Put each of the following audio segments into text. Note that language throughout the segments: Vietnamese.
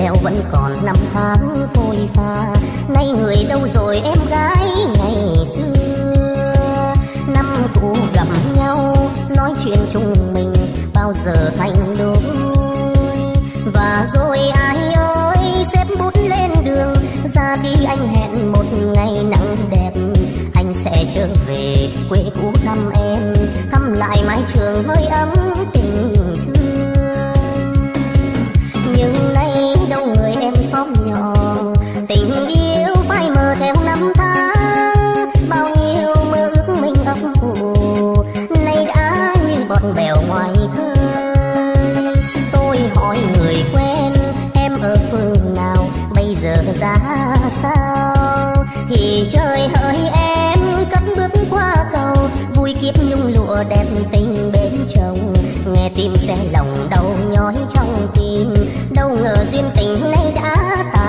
leo vẫn còn năm tháng phôi pha. Nay người đâu rồi em gái ngày xưa? Năm cũ gặp nhau, nói chuyện chung mình, bao giờ thành đôi? Và rồi ai ơi, xếp bút lên đường, ra đi anh hẹn một ngày nắng đẹp. Anh sẽ trở về quê cũ thăm em, thăm lại mái trường hơi ấm tình không nhỏ. Tình yêu phai mờ theo năm tháng. Bao nhiêu mơ ước mình ấp ủ. Nay đã như bọn bèo ngoài khơi. Tôi hỏi người quen, em ở phương nào? Bây giờ ra sao? Thì trời hỡi em, cất bước qua cầu. Vui kiếp nhung lụa đẹp tình bên chồng. Nghe tim sẽ lòng đau nhói trong tim đâu ngờ duyên tình nay đã tàn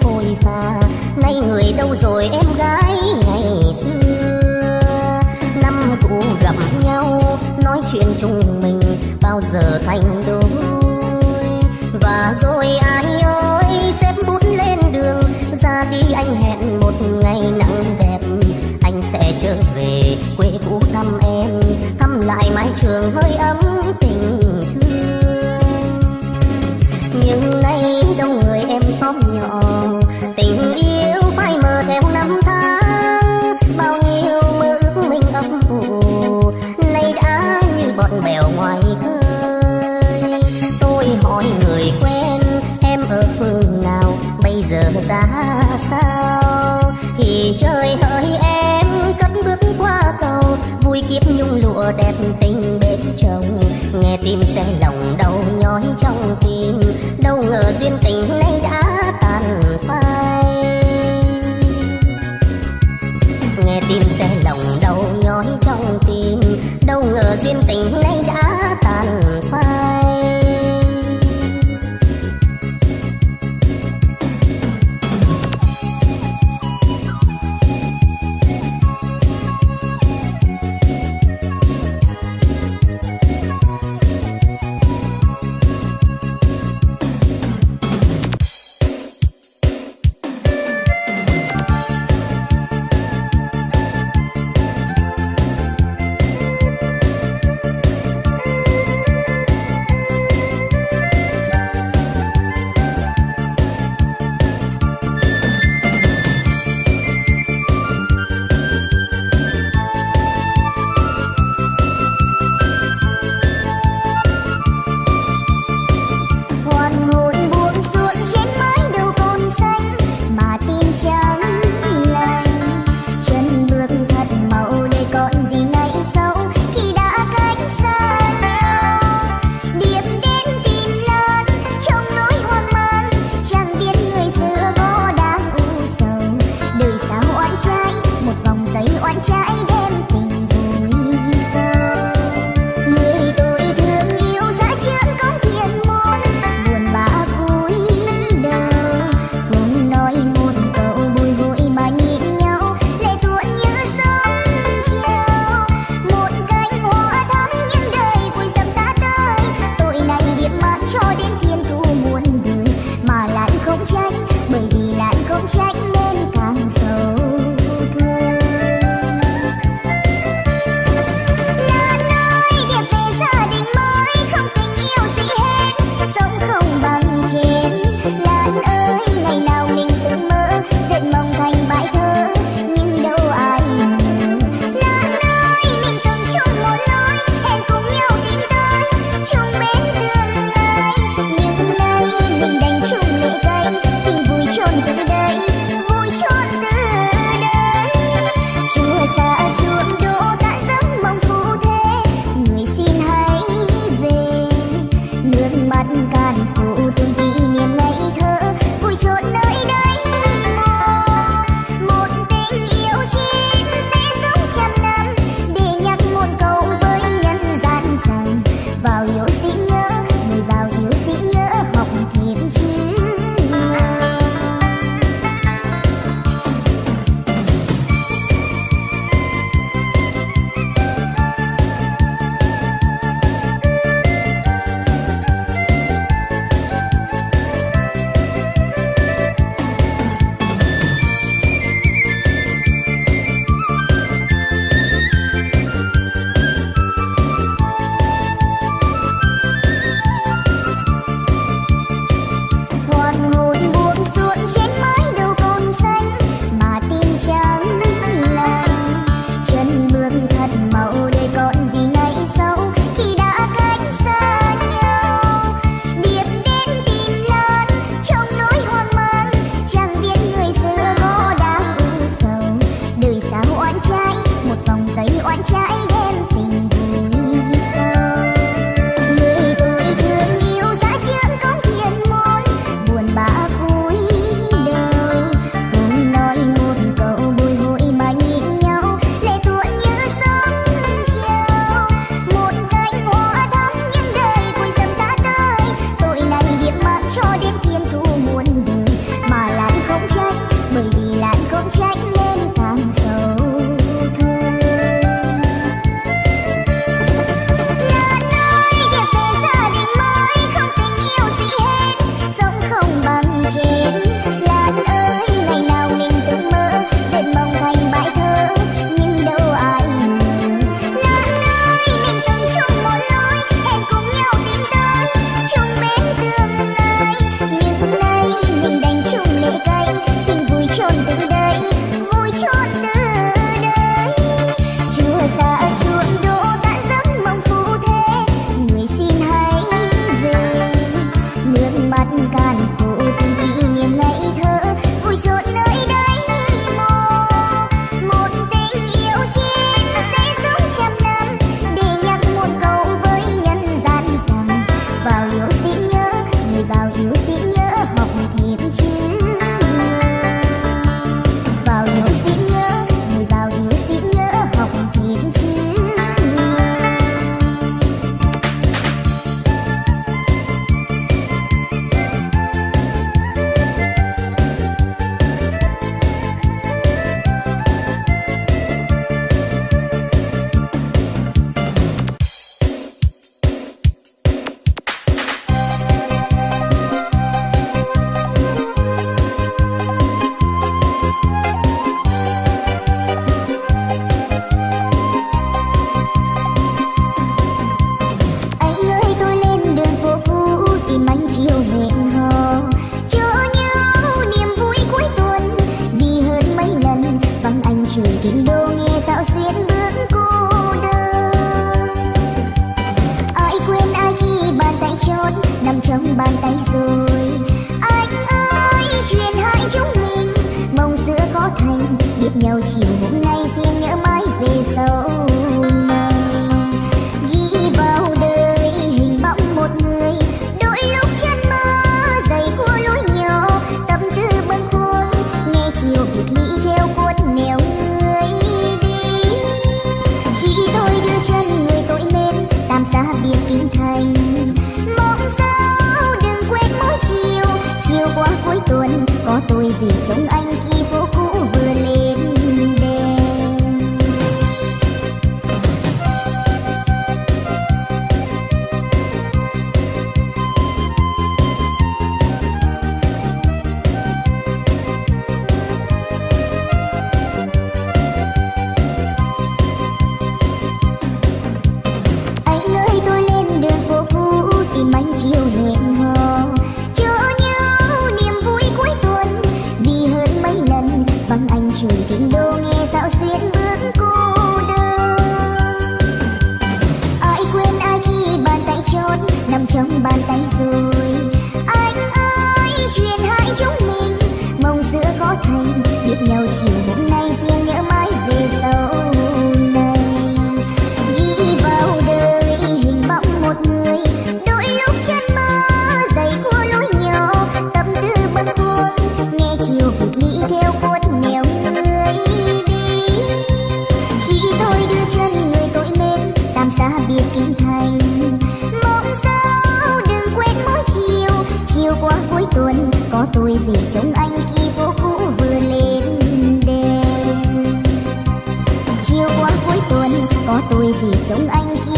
phôi pha nay người đâu rồi em gái ngày xưa? Năm cũ gặp nhau, nói chuyện chung mình bao giờ thành đôi. Và rồi ai ơi, xếp bút lên đường, ra đi anh hẹn một ngày nắng đẹp. Anh sẽ trở về quê cũ thăm em, thăm lại mái trường hơi ấm tình thương. Nhưng nay đâu ngờ duyên tình nay đã có tôi thì trông anh kia.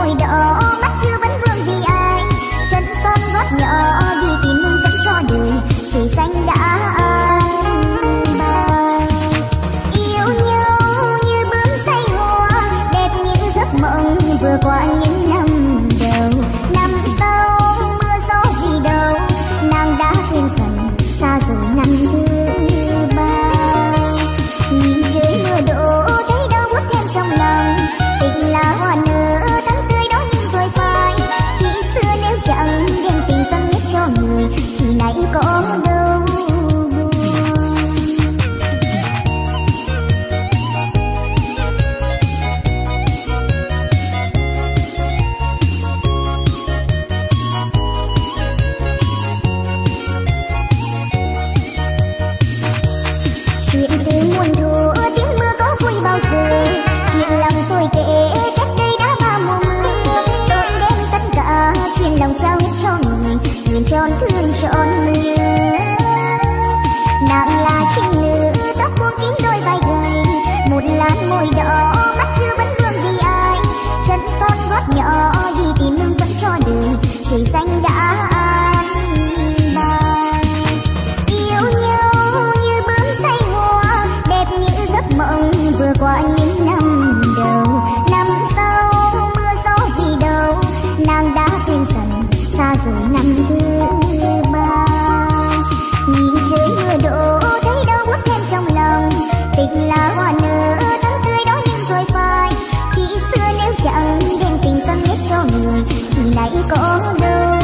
môi đỏ mắt chưa vẫn vương vì ai. Chân son gót nhỏ đi tìm hương dẫn cho đời. Trời xanh đã chẳng đem tình dâng hết cho người thì nay có đâu.